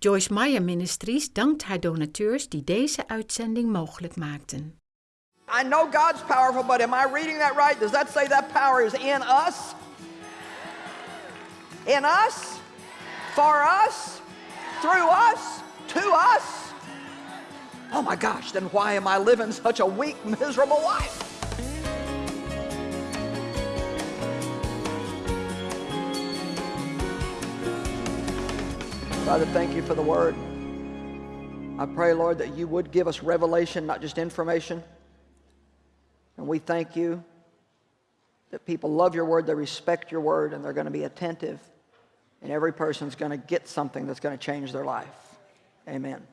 Joyce Meyer Ministries dankt haar donateurs die deze uitzending mogelijk maakten. I know God's powerful, but am I reading that right? Does that say that power is in us? In us? For us? Through us? To us? Oh my gosh, then why am I living such a weak, miserable life? Father, thank you for the word. I pray, Lord, that you would give us revelation, not just information. And we thank you that people love your word, they respect your word, and they're going to be attentive. And every person's going to get something that's going to change their life. Amen.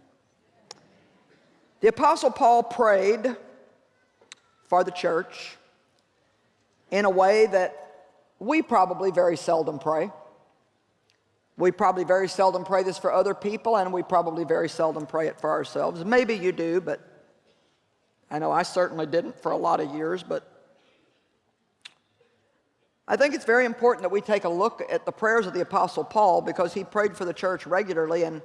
The Apostle Paul prayed for the church in a way that we probably very seldom pray. We probably very seldom pray this for other people, and we probably very seldom pray it for ourselves. Maybe you do, but I know I certainly didn't for a lot of years, but I think it's very important that we take a look at the prayers of the Apostle Paul because he prayed for the church regularly and,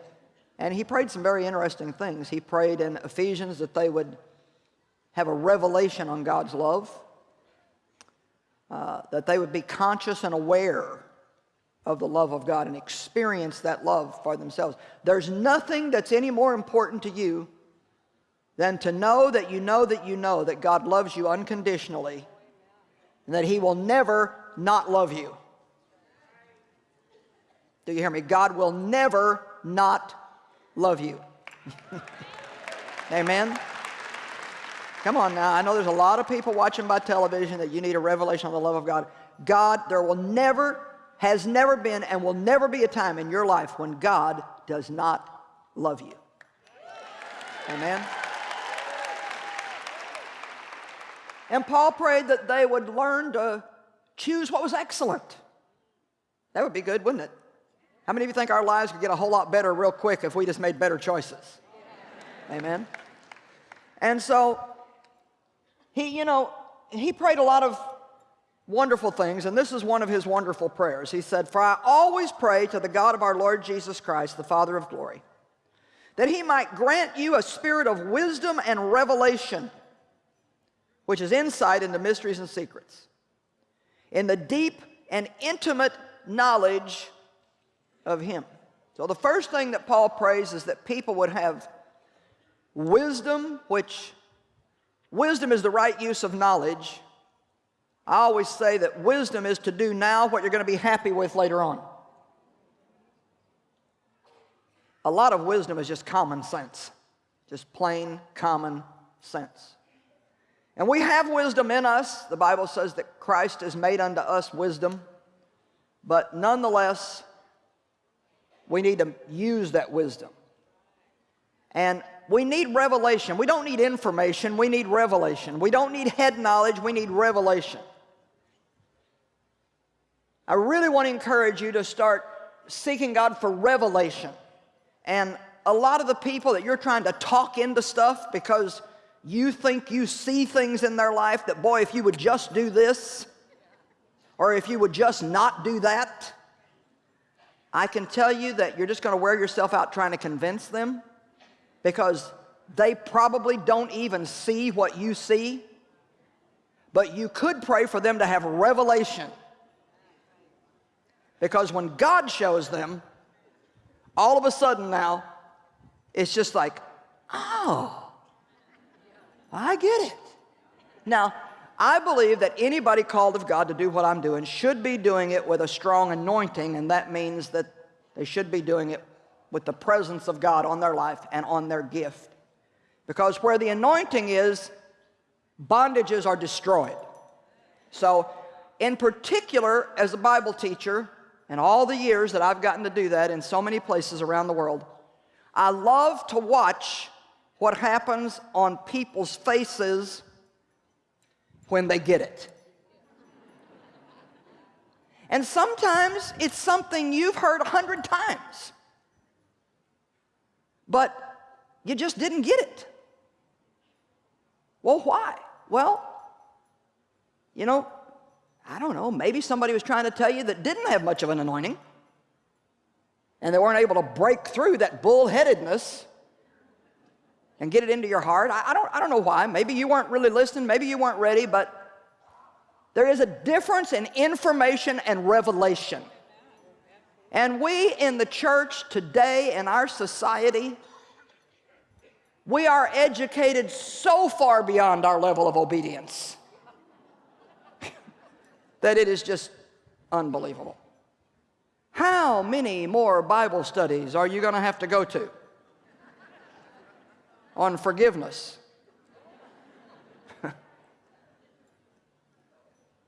and he prayed some very interesting things. He prayed in Ephesians that they would have a revelation on God's love, uh, that they would be conscious and aware of the love of God and experience that love for themselves. There's nothing that's any more important to you than to know that you know that you know that God loves you unconditionally and that he will never not love you. Do you hear me? God will never not love you. Amen? Come on now. I know there's a lot of people watching by television that you need a revelation of the love of God. God, there will never, has never been, and will never be a time in your life when God does not love you. Amen? And Paul prayed that they would learn to choose what was excellent. That would be good, wouldn't it? How many of you think our lives could get a whole lot better real quick if we just made better choices? Amen. And so, he, you know, he prayed a lot of wonderful things, and this is one of his wonderful prayers. He said, For I always pray to the God of our Lord Jesus Christ, the Father of glory, that he might grant you a spirit of wisdom and revelation which is insight into mysteries and secrets, in the deep and intimate knowledge of Him. So the first thing that Paul prays is that people would have wisdom, which wisdom is the right use of knowledge. I always say that wisdom is to do now what you're going to be happy with later on. A lot of wisdom is just common sense, just plain common sense. And we have wisdom in us. The Bible says that Christ has made unto us wisdom. But nonetheless, we need to use that wisdom. And we need revelation. We don't need information, we need revelation. We don't need head knowledge, we need revelation. I really want to encourage you to start seeking God for revelation. And a lot of the people that you're trying to talk into stuff because you think you see things in their life that, boy, if you would just do this, or if you would just not do that, I can tell you that you're just going to wear yourself out trying to convince them because they probably don't even see what you see. But you could pray for them to have revelation. Because when God shows them, all of a sudden now, it's just like, oh, I get it. Now, I believe that anybody called of God to do what I'm doing should be doing it with a strong anointing, and that means that they should be doing it with the presence of God on their life and on their gift. Because where the anointing is, bondages are destroyed. So, in particular, as a Bible teacher, and all the years that I've gotten to do that in so many places around the world, I love to watch what happens on people's faces when they get it. And sometimes it's something you've heard a hundred times, but you just didn't get it. Well, why? Well, you know, I don't know, maybe somebody was trying to tell you that didn't have much of an anointing. and they weren't able to break through that bullheadedness and get it into your heart. I, I, don't, I don't know why. Maybe you weren't really listening, maybe you weren't ready, but there is a difference in information and revelation. And we in the church today, in our society, we are educated so far beyond our level of obedience that it is just unbelievable. How many more Bible studies are you going to have to go to on forgiveness?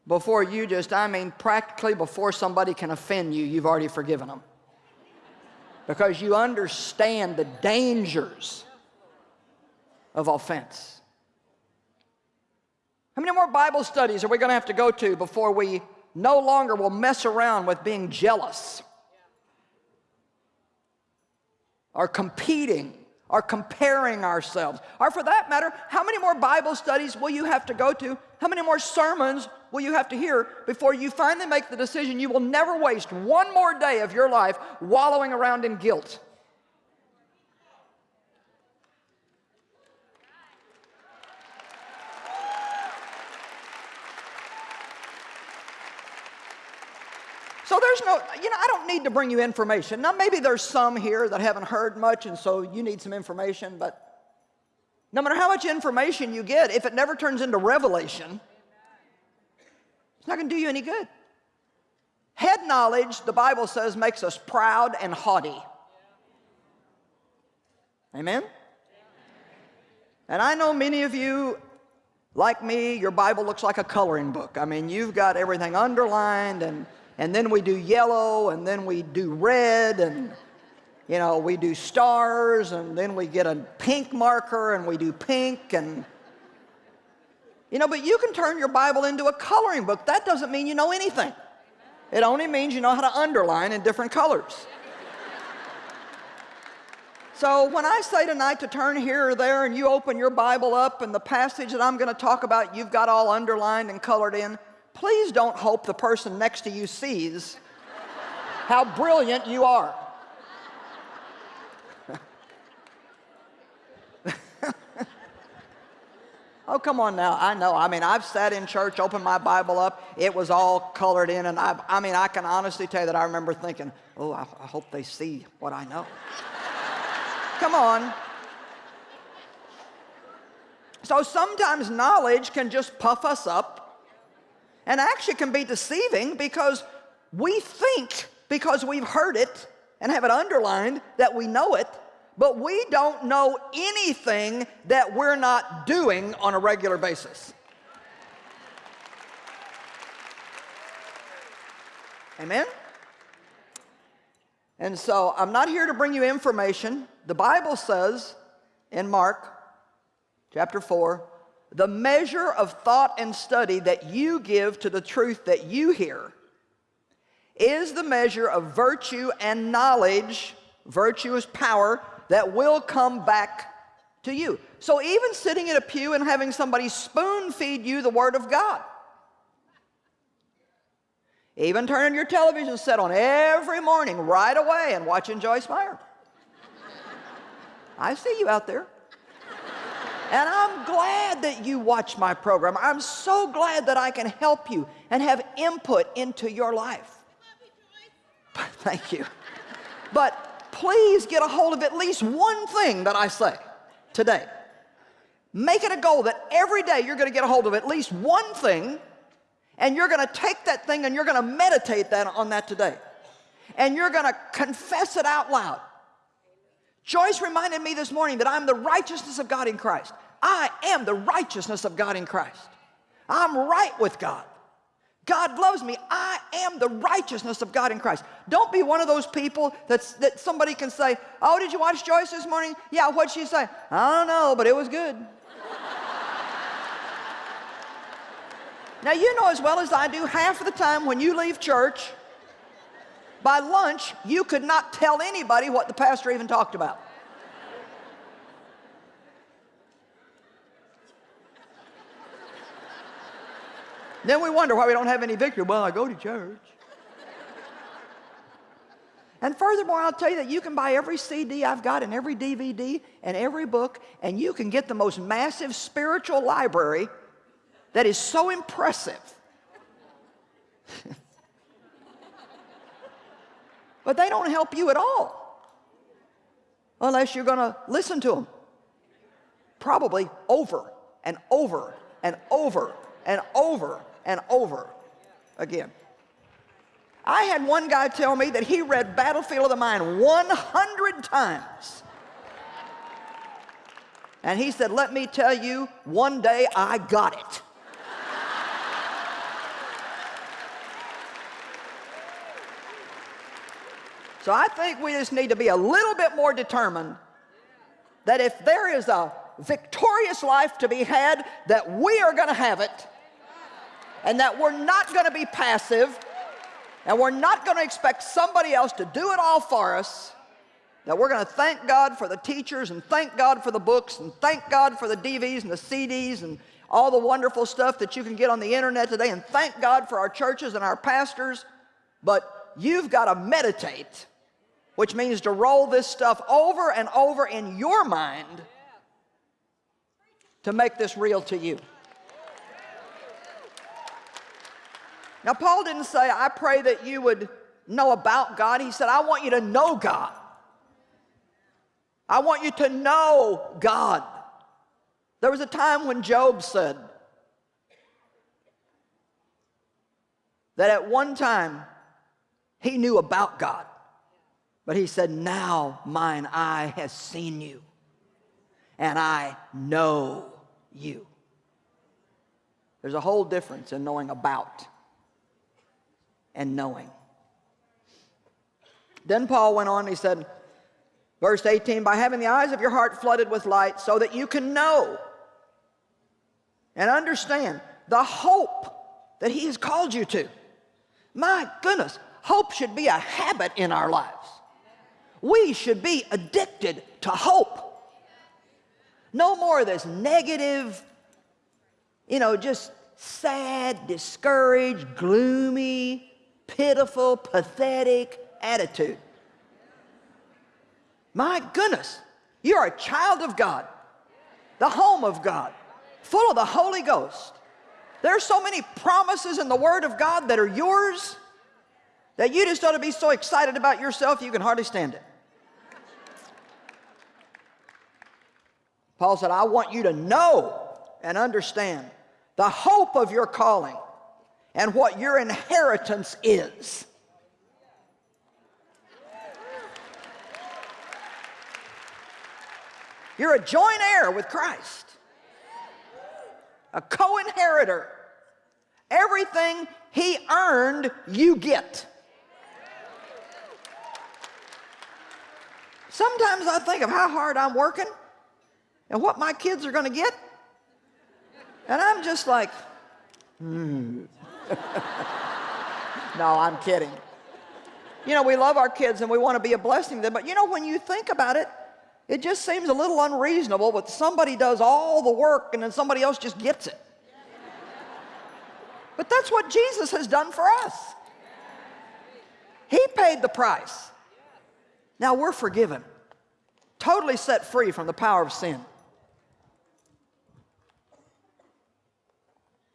before you just, I mean, practically before somebody can offend you, you've already forgiven them. Because you understand the dangers of offense. How many more Bible studies are we going to have to go to before we no longer will mess around with being jealous or competing or comparing ourselves? Or for that matter, how many more Bible studies will you have to go to? How many more sermons will you have to hear before you finally make the decision you will never waste one more day of your life wallowing around in guilt? So there's no, you know, I don't need to bring you information. Now, maybe there's some here that haven't heard much, and so you need some information, but no matter how much information you get, if it never turns into revelation, it's not going to do you any good. Head knowledge, the Bible says, makes us proud and haughty. Amen? And I know many of you, like me, your Bible looks like a coloring book. I mean, you've got everything underlined and and then we do yellow, and then we do red, and you know, we do stars, and then we get a pink marker, and we do pink, and you know, but you can turn your Bible into a coloring book. That doesn't mean you know anything. It only means you know how to underline in different colors. So when I say tonight to turn here or there and you open your Bible up and the passage that I'm going to talk about you've got all underlined and colored in, please don't hope the person next to you sees how brilliant you are. oh, come on now. I know. I mean, I've sat in church, opened my Bible up. It was all colored in. And i I mean, I can honestly tell you that I remember thinking, oh, I, I hope they see what I know. come on. So sometimes knowledge can just puff us up and actually can be deceiving because we think because we've heard it and have it underlined that we know it, but we don't know anything that we're not doing on a regular basis. Amen? And so I'm not here to bring you information. The Bible says in Mark chapter 4, the measure of thought and study that you give to the truth that you hear is the measure of virtue and knowledge, virtue is power, that will come back to you. So even sitting in a pew and having somebody spoon feed you the Word of God, even turning your television set on every morning right away and watching Joyce Meyer. I see you out there. And I'm glad that you watch my program. I'm so glad that I can help you and have input into your life. Thank you. But please get a hold of at least one thing that I say today. Make it a goal that every day you're going to get a hold of at least one thing and you're going to take that thing and you're going to meditate that on that today. And you're going to confess it out loud. Joyce reminded me this morning that I'm the righteousness of God in Christ. I am the righteousness of God in Christ. I'm right with God. God loves me. I am the righteousness of God in Christ. Don't be one of those people that's, that somebody can say, oh, did you watch Joyce this morning? Yeah, what'd she say? I don't know, but it was good. now, you know as well as I do, half of the time when you leave church, by lunch, you could not tell anybody what the pastor even talked about. Then we wonder why we don't have any victory. Well, I go to church. And furthermore, I'll tell you that you can buy every CD I've got and every DVD and every book, and you can get the most massive spiritual library that is so impressive. but they don't help you at all unless you're going to listen to them. Probably over and over and over and over and over again. I had one guy tell me that he read Battlefield of the Mind 100 times. And he said, let me tell you, one day I got it. So I think we just need to be a little bit more determined that if there is a victorious life to be had, that we are going to have it, and that we're not going to be passive, and we're not going to expect somebody else to do it all for us, that we're going to thank God for the teachers and thank God for the books and thank God for the DVDs and the CDs and all the wonderful stuff that you can get on the internet today and thank God for our churches and our pastors. But you've got to meditate, which means to roll this stuff over and over in your mind to make this real to you. Now, Paul didn't say, I pray that you would know about God. He said, I want you to know God. I want you to know God. There was a time when Job said that at one time he knew about God, but he said, Now mine eye has seen you, and I know you. There's a whole difference in knowing about and knowing. Then Paul went on, he said, verse 18, by having the eyes of your heart flooded with light so that you can know and understand the hope that he has called you to. My goodness, hope should be a habit in our lives. We should be addicted to hope. No more of this negative, you know, just sad, discouraged, gloomy, pitiful, pathetic attitude. My goodness, you're a child of God, the home of God, full of the Holy Ghost. There's so many promises in the Word of God that are yours that you just ought to be so excited about yourself you can hardly stand it. Paul said, I want you to know and understand the hope of your calling and what your inheritance is. You're a joint heir with Christ, a co inheritor. Everything he earned, you get. Sometimes I think of how hard I'm working and what my kids are going to get, and I'm just like, hmm. no, I'm kidding. You know, we love our kids and we want to be a blessing to them, but you know, when you think about it, it just seems a little unreasonable that somebody does all the work and then somebody else just gets it. But that's what Jesus has done for us. He paid the price. Now we're forgiven, totally set free from the power of sin.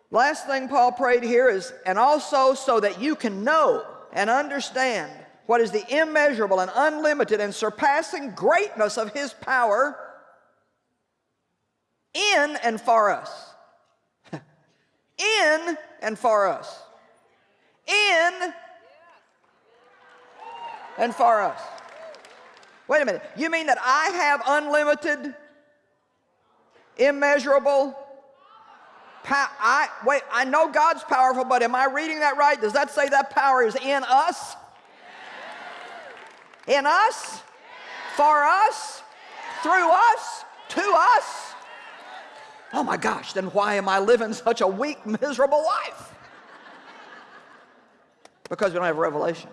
Last thing Paul prayed here is, and also so that you can know and understand what is the immeasurable and unlimited and surpassing greatness of his power in and for us. in and for us. In and for us. Wait a minute. You mean that I have unlimited, immeasurable, I, wait, I know God's powerful, but am I reading that right? Does that say that power is in us? In us? For us? Through us? To us? Oh my gosh, then why am I living such a weak, miserable life? Because we don't have revelation.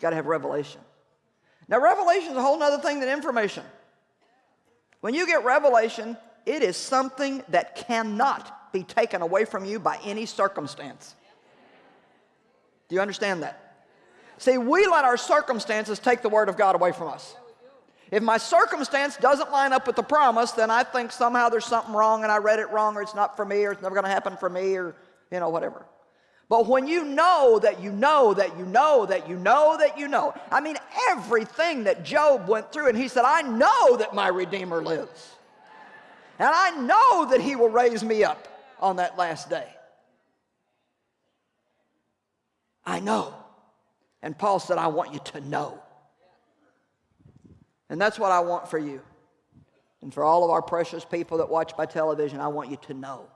Got to have revelation. Now, revelation is a whole other thing than information. When you get revelation, it is something that cannot be taken away from you by any circumstance. Do you understand that? See, we let our circumstances take the Word of God away from us. If my circumstance doesn't line up with the promise, then I think somehow there's something wrong and I read it wrong or it's not for me or it's never going to happen for me or, you know, whatever. But when you know that you know that you know that you know that you know, I mean, everything that Job went through, and he said, I know that my Redeemer lives. And I know that he will raise me up on that last day. I know. And Paul said, I want you to know. And that's what I want for you. And for all of our precious people that watch by television, I want you to know.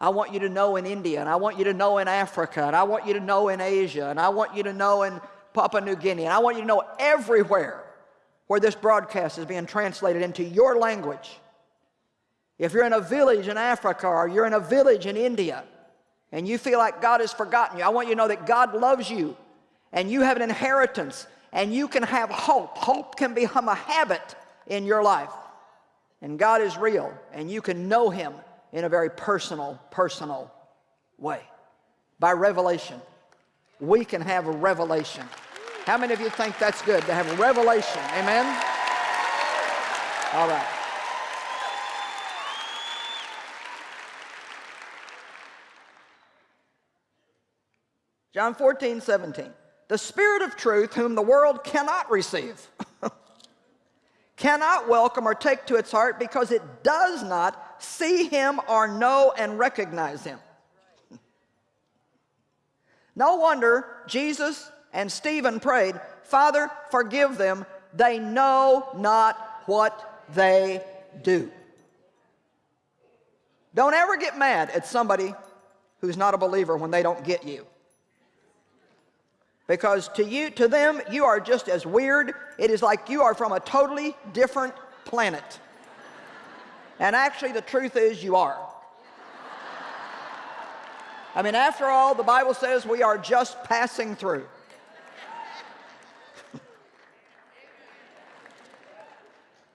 I want you to know in India, and I want you to know in Africa, and I want you to know in Asia, and I want you to know in Papua New Guinea, and I want you to know everywhere where this broadcast is being translated into your language. If you're in a village in Africa or you're in a village in India and you feel like God has forgotten you, I want you to know that God loves you and you have an inheritance and you can have hope. Hope can become a habit in your life. And God is real, and you can know Him in a very personal, personal way. By revelation. We can have a revelation. How many of you think that's good to have a revelation? Amen? All right. John 14, 17 the Spirit of truth, whom the world cannot receive, cannot welcome or take to its heart because it does not see him or know and recognize him. no wonder Jesus and Stephen prayed, Father, forgive them. They know not what they do. Don't ever get mad at somebody who's not a believer when they don't get you. Because to you, to them, you are just as weird. It is like you are from a totally different planet. And actually, the truth is you are. I mean, after all, the Bible says we are just passing through.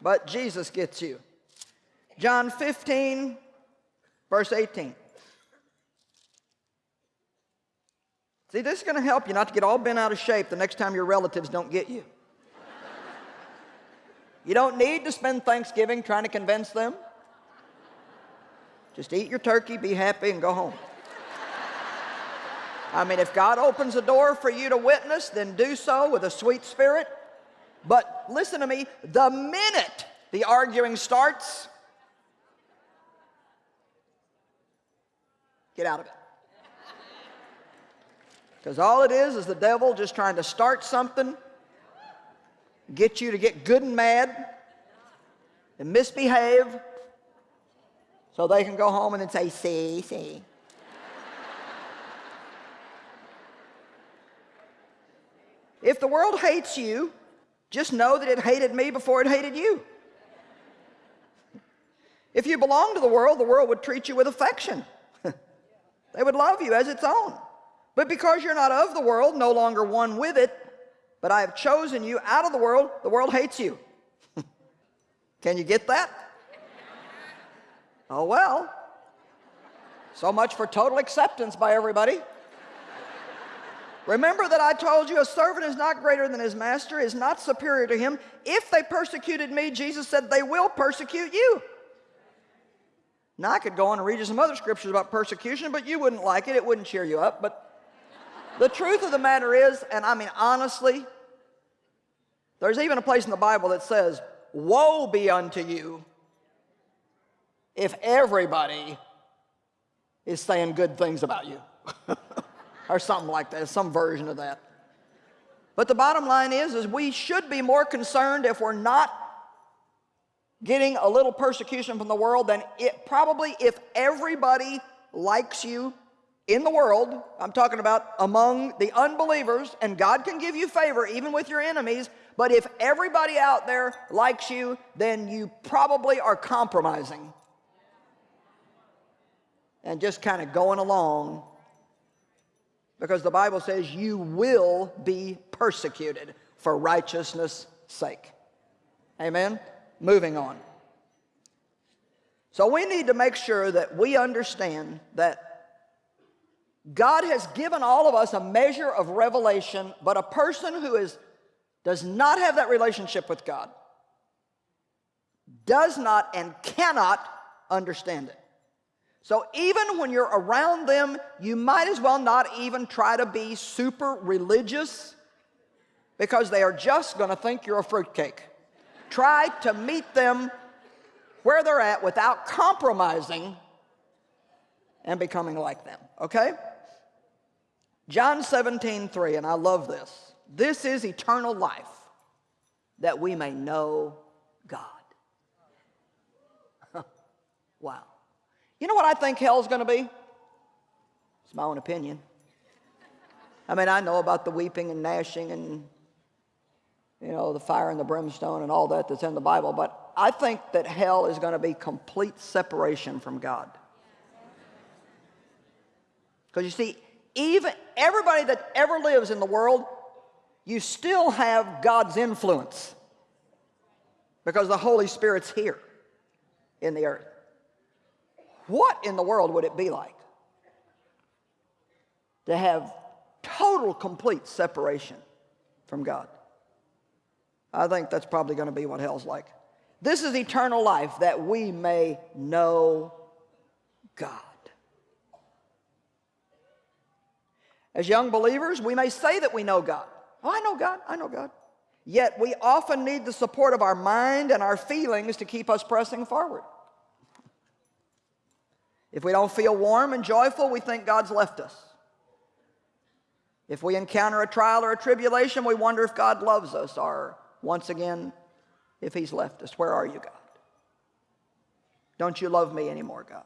but Jesus gets you. John 15, verse 18. See, this is going to help you not to get all bent out of shape the next time your relatives don't get you. You don't need to spend Thanksgiving trying to convince them. Just eat your turkey, be happy, and go home. I mean, if God opens a door for you to witness, then do so with a sweet spirit. But listen to me, the minute the arguing starts, get out of it. Because all it is is the devil just trying to start something, get you to get good and mad, and misbehave, so they can go home and then say, see, see. if the world hates you, just know that it hated me before it hated you. If you belong to the world, the world would treat you with affection. they would love you as its own. But because you're not of the world, no longer one with it, but I have chosen you out of the world, the world hates you. Can you get that? Oh, well. So much for total acceptance by everybody. Remember that I told you a servant is not greater than his master, is not superior to him. If they persecuted me, Jesus said, they will persecute you. Now, I could go on and read you some other scriptures about persecution, but you wouldn't like it. It wouldn't cheer you up. But the truth of the matter is, and I mean honestly, there's even a place in the Bible that says, Woe be unto you if everybody is saying good things about you. or something like that, some version of that. But the bottom line is, is we should be more concerned if we're not getting a little persecution from the world than it probably if everybody likes you in the world, I'm talking about among the unbelievers, and God can give you favor even with your enemies, but if everybody out there likes you, then you probably are compromising and just kind of going along because the Bible says you will be persecuted for righteousness' sake. Amen? Moving on. So we need to make sure that we understand that God has given all of us a measure of revelation, but a person who is, does not have that relationship with God does not and cannot understand it. So even when you're around them, you might as well not even try to be super religious because they are just going to think you're a fruitcake. try to meet them where they're at without compromising and becoming like them, okay? John 17, 3, and I love this. This is eternal life, that we may know God. wow. You know what I think hell's going to be? It's my own opinion. I mean, I know about the weeping and gnashing and, you know, the fire and the brimstone and all that that's in the Bible, but I think that hell is going to be complete separation from God. Because you see, even everybody that ever lives in the world, you still have God's influence because the Holy Spirit's here in the earth. What in the world would it be like to have total, complete separation from God? I think that's probably going to be what hell's like. This is eternal life that we may know God. As young believers, we may say that we know God. Oh, I know God, I know God. Yet we often need the support of our mind and our feelings to keep us pressing forward. If we don't feel warm and joyful, we think God's left us. If we encounter a trial or a tribulation, we wonder if God loves us or, once again, if He's left us. Where are you, God? Don't you love me anymore, God?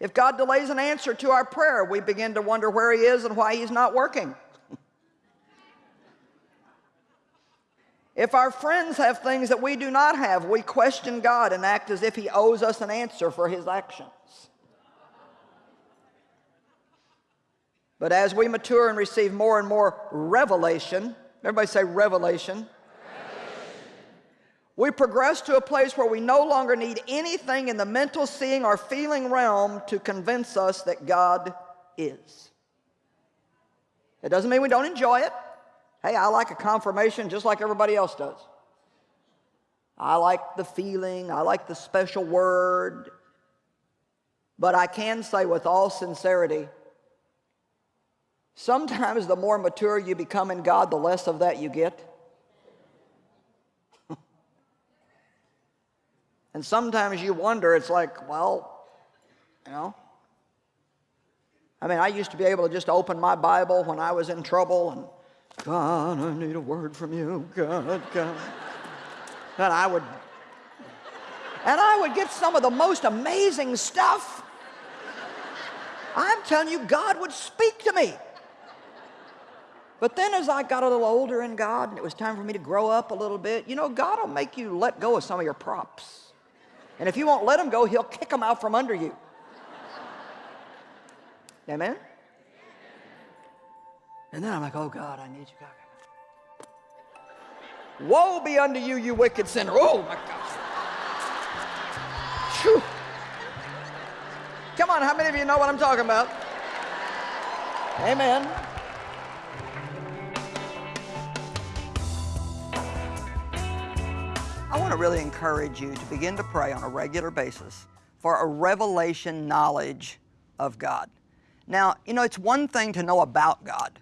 If God delays an answer to our prayer, we begin to wonder where He is and why He's not working. if our friends have things that we do not have, we question God and act as if He owes us an answer for His actions. But as we mature and receive more and more revelation, everybody say revelation we progress to a place where we no longer need anything in the mental seeing or feeling realm to convince us that God is. It doesn't mean we don't enjoy it. Hey, I like a confirmation just like everybody else does. I like the feeling, I like the special word. But I can say with all sincerity, sometimes the more mature you become in God, the less of that you get. And sometimes you wonder, it's like, well, you know. I mean, I used to be able to just open my Bible when I was in trouble and, God, I need a word from you, God, God. and I would, and I would get some of the most amazing stuff. I'm telling you, God would speak to me. But then as I got a little older in God and it was time for me to grow up a little bit, you know, God will make you let go of some of your props. And if you won't let them go, he'll kick them out from under you. Amen? And then I'm like, oh God, I need you, God. Woe be unto you, you wicked sinner. Oh my gosh. Whew. Come on, how many of you know what I'm talking about? Amen. Want to really encourage you to begin to pray on a regular basis for a revelation knowledge of God. Now, you know, it's one thing to know about God.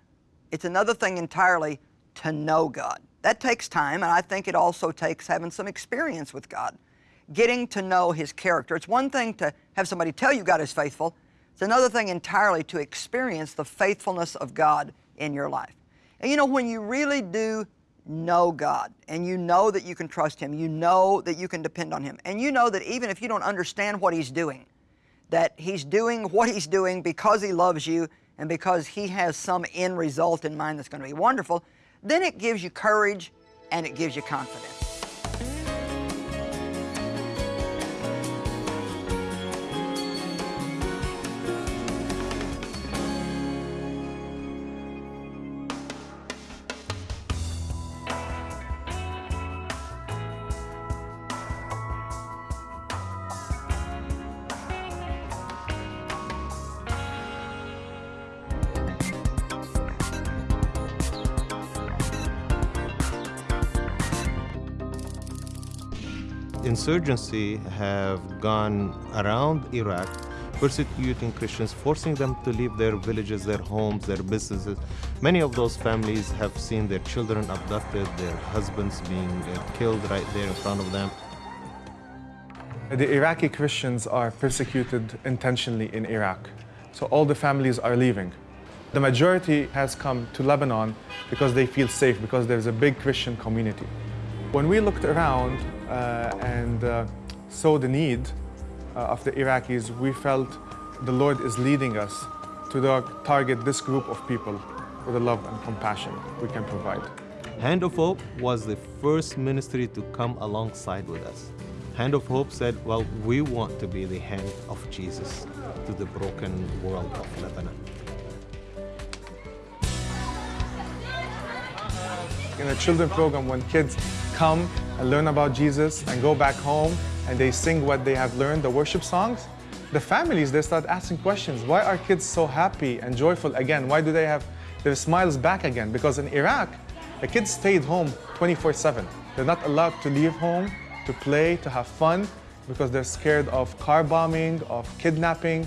It's another thing entirely to know God. That takes time, and I think it also takes having some experience with God, getting to know His character. It's one thing to have somebody tell you God is faithful. It's another thing entirely to experience the faithfulness of God in your life. And you know, when you really do know God and you know that you can trust Him, you know that you can depend on Him, and you know that even if you don't understand what He's doing, that He's doing what He's doing because He loves you and because He has some end result in mind that's going to be wonderful, then it gives you courage and it gives you confidence. Insurgency have gone around Iraq persecuting Christians, forcing them to leave their villages, their homes, their businesses. Many of those families have seen their children abducted, their husbands being uh, killed right there in front of them. The Iraqi Christians are persecuted intentionally in Iraq, so all the families are leaving. The majority has come to Lebanon because they feel safe, because there's a big Christian community. When we looked around and uh, saw the need uh, of the Iraqis, we felt the Lord is leading us to the, target this group of people with the love and compassion we can provide. Hand of Hope was the first ministry to come alongside with us. Hand of Hope said, well, we want to be the hand of Jesus to the broken world of Lebanon. In a children program, when kids come and learn about Jesus and go back home and they sing what they have learned, the worship songs, the families, they start asking questions. Why are kids so happy and joyful again? Why do they have their smiles back again? Because in Iraq, the kids stayed home 24-7. They're not allowed to leave home to play, to have fun, because they're scared of car bombing, of kidnapping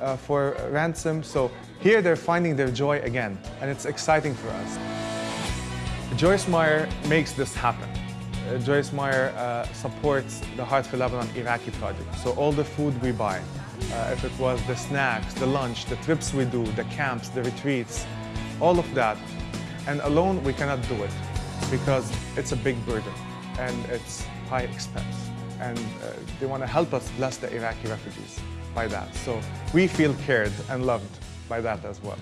uh, for ransom. So here they're finding their joy again, and it's exciting for us. Joyce Meyer makes this happen. Uh, Joyce Meyer uh, supports the Heart for Lebanon Iraqi project. So all the food we buy, uh, if it was the snacks, the lunch, the trips we do, the camps, the retreats, all of that. And alone we cannot do it because it's a big burden and it's high expense. And uh, they want to help us bless the Iraqi refugees by that. So we feel cared and loved by that as well.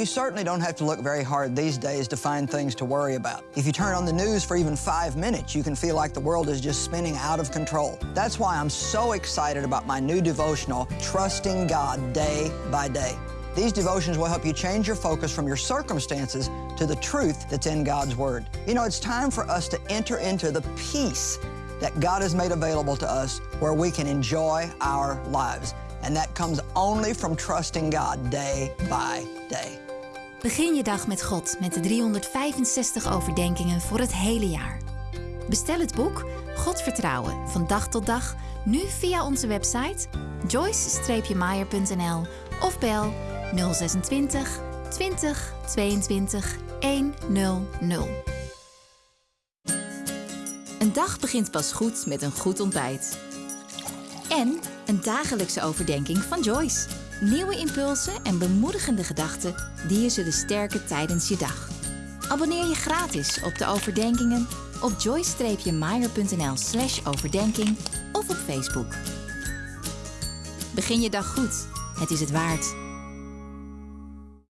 You certainly don't have to look very hard these days to find things to worry about. If you turn on the news for even five minutes, you can feel like the world is just spinning out of control. That's why I'm so excited about my new devotional, Trusting God Day by Day. These devotions will help you change your focus from your circumstances to the truth that's in God's Word. You know, it's time for us to enter into the peace that God has made available to us where we can enjoy our lives. And that comes only from trusting God day by day. Begin je dag met God met de 365 overdenkingen voor het hele jaar. Bestel het boek God vertrouwen van dag tot dag nu via onze website joyce-meyer.nl of bel 026 20 22 100. Een dag begint pas goed met een goed ontbijt. En een dagelijkse overdenking van Joyce. Nieuwe impulsen en bemoedigende gedachten die je zullen sterken tijdens je dag. Abonneer je gratis op de overdenkingen op joyce-meyer.nl slash overdenking of op Facebook. Begin je dag goed. Het is het waard.